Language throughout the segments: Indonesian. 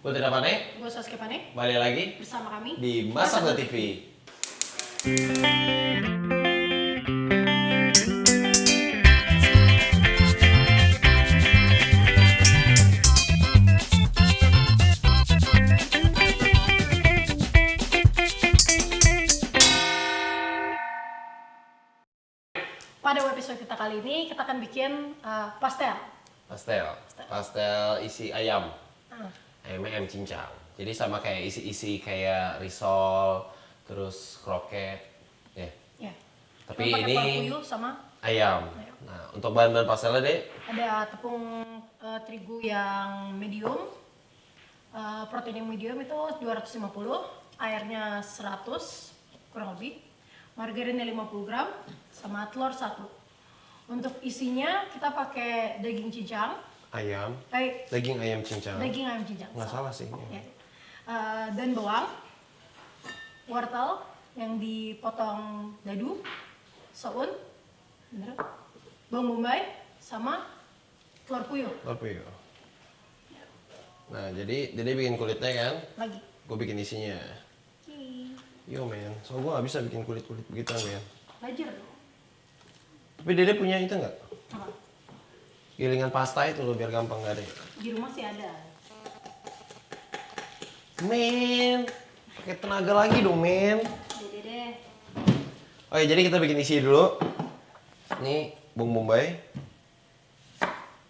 Gue tidak panik, Gue Saskia Pane. Balik lagi bersama kami di Masak TV. Pada episode kita kali ini kita akan bikin uh, pastel. Pastel, pastel isi ayam, Ah, ayamnya ayam cincang. Jadi sama kayak isi-isi kayak risol, terus kroket, ya. ya. Tapi Cuma ini puyuh sama ayam. Ayam. Nah, untuk bahan-bahan pastelnya deh, ada tepung uh, terigu yang medium, uh, protein yang medium itu 250, airnya 100 kurang lebih, margarinnya 50 gram, sama telur satu. Untuk isinya kita pakai daging cincang, ayam, eh, daging ayam cincang. daging ayam cincang. Nggak salah sih. Ya. Eh, dan bawang, wortel yang dipotong dadu, soun, bener, bawang bombay, sama telur puyuh. Telur puyuh. Nah, jadi jadi bikin kulitnya kan, Lagi. gue bikin isinya. Yo men, so gue gak bisa bikin kulit-kulit begitu men. Belajar dong. Tapi Dede punya itu nggak? Apa? Gilingan pasta itu loh biar gampang gak ada. Di rumah sih ada. Men, pakai tenaga lagi dong men. Dede deh. Oke, jadi kita bikin isi dulu. Ini bawang bombay.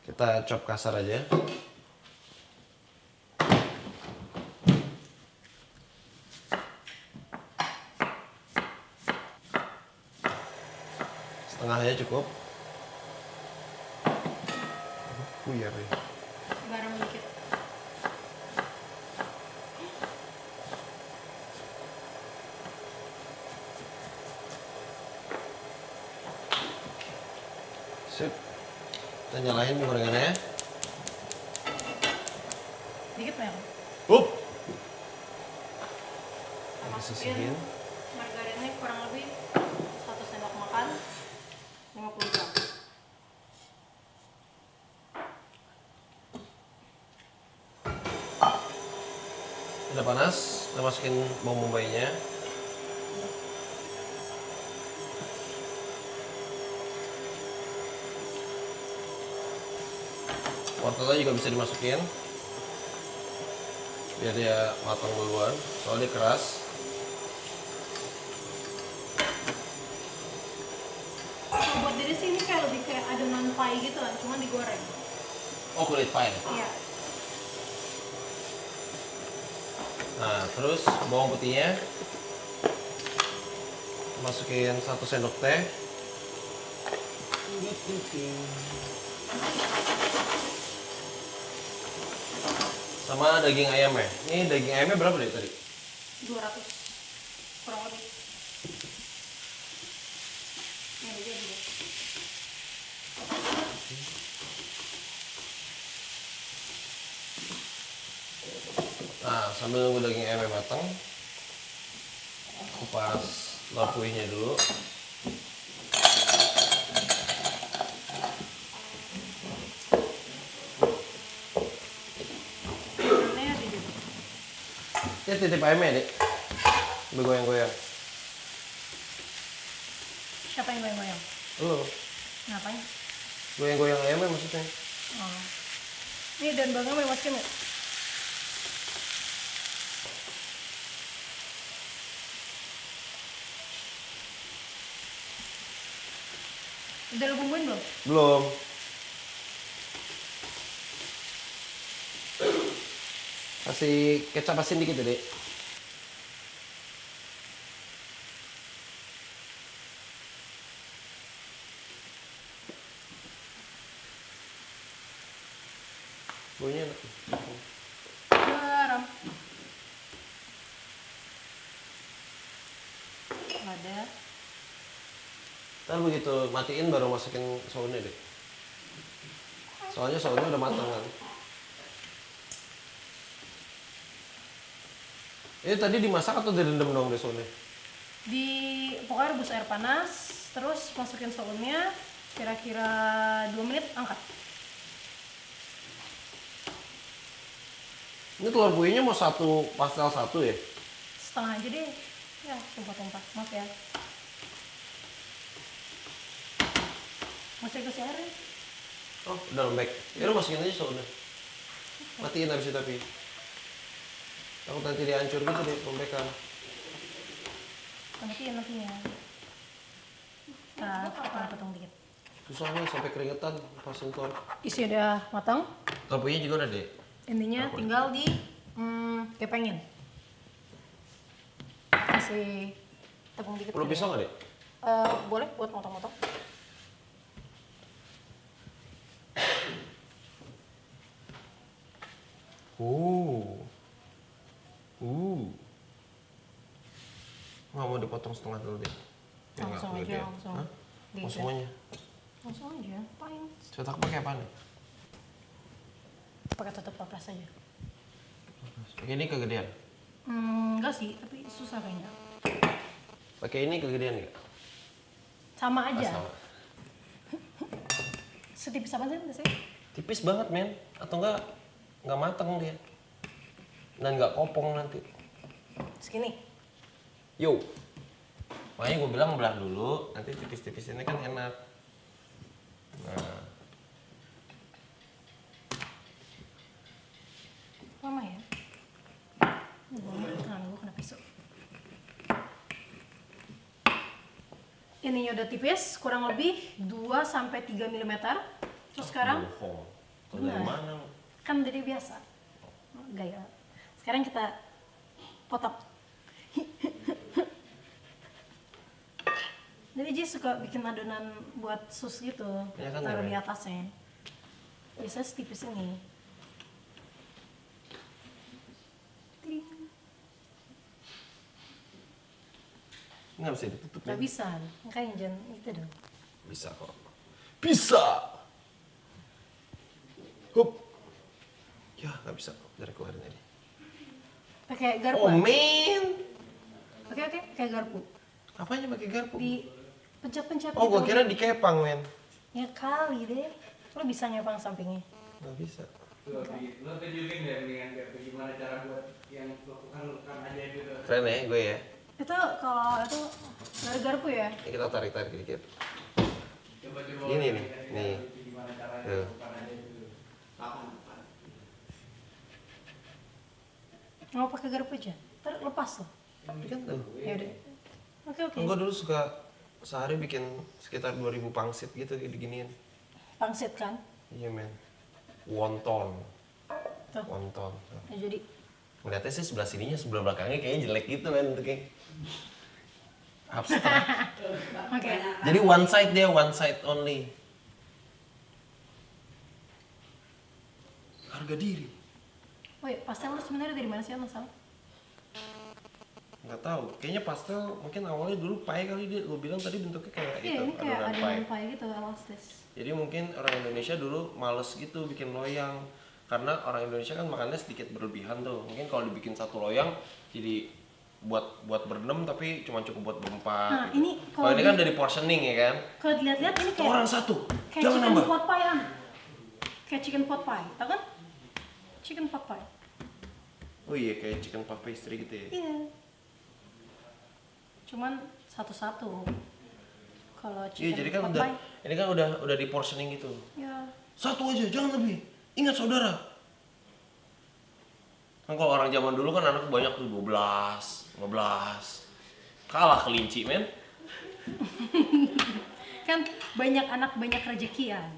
Kita chop kasar aja. Setengah aja cukup. Buyar ya. Garam dikit. Sip. Kita nyalain gorengannya. Dikit merah. Up. Masukin sisihin. margarinnya kurang lebih satu sendok makan 50 gram. Udah panas, kita masukin bawang bombaynya. Wortelnya juga bisa dimasukin. Biar dia matang duluan, soalnya dia keras. Buat diri sih ini kayak lebih kayak adonan pie gitu kan, cuma digoreng. Oh, kulit pie. Iya. Nah, terus bawang putihnya masukin satu sendok teh. Sama daging ayamnya. Ini daging ayamnya berapa deh tadi? 200 kurang lebih. Jadi deh. Nah, sambil nunggu daging ayamnya matang, kupas puyuhnya dulu. Ya titip ayamnya dek. Sambil goyang-goyang. Siapa yang goyang-goyang? Lu, Ngapain? goyang-goyang ayamnya maksudnya. Oh. Ini dan bangga mau masukin nggak? Udah bumbuin belum? Belum. Kasih kecap asin dikit ya, Dek. Baunya enak. Garam. Ada. Ntar begitu matiin baru masukin sounnya deh. Soalnya sounnya udah matang kan. Ini tadi dimasak atau direndam dong deh sounnya? Di pokoknya rebus air panas, terus masukin sounnya, kira-kira 2 menit angkat. Ini telur buinya mau satu pastel satu ya? Setengah aja deh. Ya, tumpah-tumpah. Maaf ya. Masih kasih air ya? Oh, udah lembek. Ya udah masukin aja soalnya. Matiin habis itu tapi. Takut nanti dia hancur gitu deh, lembekan. Nanti nantinya. Nah, potong potong dikit. Susah nih sampai keringetan pas sentuh. Isi udah matang. Buinya juga udah deh. Intinya tinggal di hmm, kepengin. Kasih tepung dikit. Perlu ya. pisau nggak deh? Eh, boleh buat motong-motong. Uh. Uh. Nggak mau dipotong setengah dulu deh. Nggak Langsung aja, kegedean. langsung. Hah? Mau semuanya? Langsung aja, paling Cetak pakai apa nih? pakai tutup papras aja. Pakai ini kegedean. Hmm, enggak sih, tapi susah kayaknya. Pakai ini kegedean nggak? Sama Pas aja. sama. Setipis apa sih? Tipis banget men. Atau enggak nggak mateng dia. Dan nggak kopong nanti. Segini. Yo. Makanya gue bilang belah dulu, nanti tipis-tipis ini kan enak. Nah, Lama ya? Ini tangan gue kena pisau. Ininya udah tipis, kurang lebih 2 sampai 3 mm. Terus sekarang bohong. Dari Benar. mana? Kan dari biasa. Gaya. Sekarang kita potong. Jadi Ji suka bikin adonan buat sus gitu, Ya kan, taruh ya, di atasnya. Biasanya setipis ini. Nggak bisa ditutup. Gak men. bisa, makanya jangan itu dong. Bisa kok. Bisa. Hup. Ya, nggak bisa. Dari keluarin aja. Pakai garpu. Oh, men. Oke oke, kayak garpu. Apanya pakai garpu? Di pencet-pencet Oh, gua gitu. kira dikepang, men. Ya kali deh. Lo bisa nyepang sampingnya. Nggak bisa. Lo tunjukin deh kayak gimana cara buat yang lakukan lakukan aja gitu. Keren ya gue ya. Itu kalau itu dari garpu ya. Ini kita tarik-tarik dikit. Coba coba. Ini nih, nih. Tuh. lakukan aja gitu. Kapan? kapan? Mau pakai garpu aja. Ntar lepas loh. Ini kan tuh. Ya udah. Oke oke. Gue dulu suka sehari bikin sekitar 2000 pangsit gitu diginiin. Pangsit kan. Iya, men. Wonton. Tuh. Wonton. Ya, jadi Ngeliatnya sih sebelah sininya, sebelah belakangnya kayaknya jelek gitu, men. Itu kayak abstrak. oke. Jadi one side dia, one side only. Harga diri. Woi, pastel lu sebenarnya dari mana sih asal? Nggak tahu. Kayaknya pastel mungkin awalnya dulu pie kali dia. Lu bilang tadi bentuknya kayak Iya, gitu, ini kayak adonan adonan pie. pie gitu, elastis. Jadi mungkin orang Indonesia dulu males gitu bikin loyang. Karena orang Indonesia kan makannya sedikit berlebihan tuh. Mungkin kalau dibikin satu loyang jadi buat buat berenam tapi cuma cukup buat berempat. Nah, gitu. ini kalau ini kan dari portioning ya kan. Kalau dilihat-lihat ini kayak Orang satu, kayak jangan chicken nambah. pot pie an. Kayak chicken pot pie, tau kan? Chicken pie. Oh iya kayak chicken puff pastry gitu ya. Iya. Cuman satu-satu. Kalau Iya chicken jadi kan udah ini kan udah udah di portioning gitu. ya Satu aja, jangan lebih. Ingat saudara. Kan kalau orang zaman dulu kan anak banyak tuh 12, 15. Kalah kelinci, men. kan banyak anak banyak rezekian.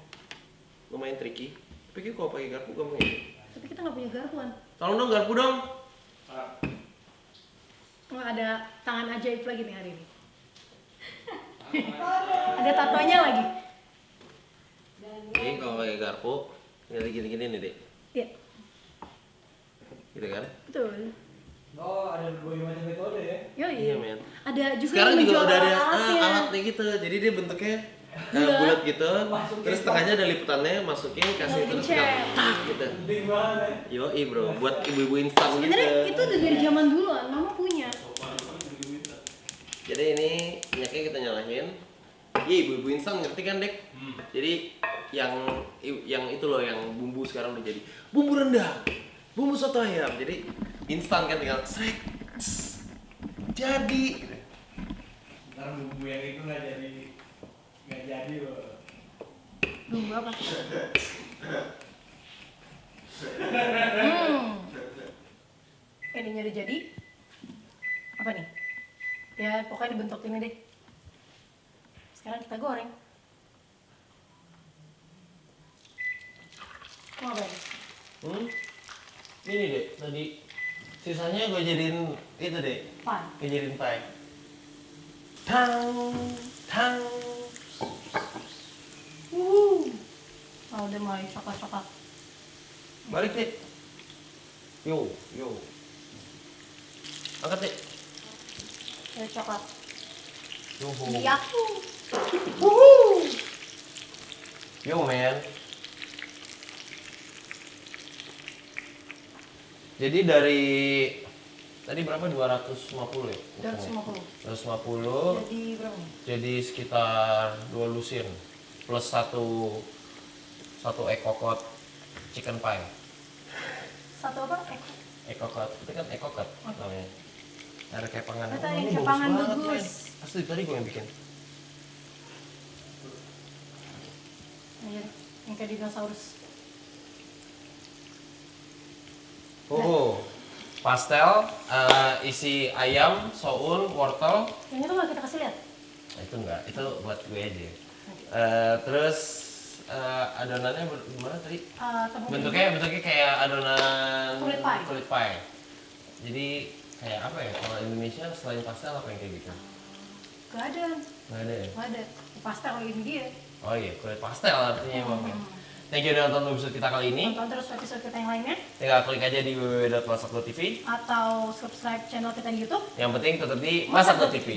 Lumayan tricky. Tapi kalau pakai garpu gampang ya. Tapi kita nggak punya garpuan. Tolong dong garpu dong. Nggak ada tangan ajaib lagi nih hari ini. ada tatonya lagi. Ini kalau pakai garpu, tinggal gini-gini nih, Dek. Iya, Gitu kan? betul. Oh, ada berbagai macam metode ya. Yoi. Iya, men. Ada juga Sekarang yang juga menjual udah ada ah, alatnya gitu. Jadi dia bentuknya eh, Bulat. bulat gitu. Terus tengahnya ada liputannya, masukin kasih terus tak gitu. Yoi bro, buat ibu-ibu instan gitu. Sebenarnya itu udah dari zaman dulu, mama punya. Jadi ini minyaknya kita nyalain. Iya ibu-ibu instan ngerti kan dek? Jadi yang yang itu loh yang bumbu sekarang udah jadi bumbu rendah. bumbu soto ayam jadi instan kan tinggal srek jadi gitu. Ntar bumbu yang itu nggak jadi nggak jadi loh. Bumbu apa? hmm. Ininya udah jadi. Apa nih? Ya pokoknya dibentuk ini deh. Sekarang kita goreng. Mau apa ini? hmm? ini deh tadi sisanya gue jadiin itu deh Pan. gue jadiin pie tang tang Wuh. Oh, udah mulai coklat-coklat. balik deh yo yo angkat deh Udah coklat. Yoho. Di aku. Yo man. Jadi dari tadi berapa 250 ya? 250. 250 Jadi berapa jadi sekitar dua lusin plus satu satu ekokot chicken pie. Satu apa? Eko. Ekokot itu kan ekokot namanya. Ada kepangan. Kata Oh, yang kepangan bagus. Asli tadi gue yang bikin. Iya, yang kayak dinosaurus. Oh, pastel eh, isi ayam, soun, wortel. Yang itu nggak kita kasih lihat? Nah, itu enggak, itu buat gue aja. Eh, terus eh, adonannya gimana tadi? Uh, Bentuknya bentuknya kayak adonan Kulit pie. kulit pie. Jadi kayak apa ya? Kalau Indonesia selain pastel apa yang kayak gitu? Gak ada, Nggak ada ya? gak ada. Pastel ini dia. Oh iya, kulit pastel artinya ya. Thank you udah nonton episode kita kali ini. Tonton terus episode kita yang lainnya Tinggal klik aja di www.masak.tv. atau subscribe channel kita di YouTube. Yang penting tetap di Masak.tv.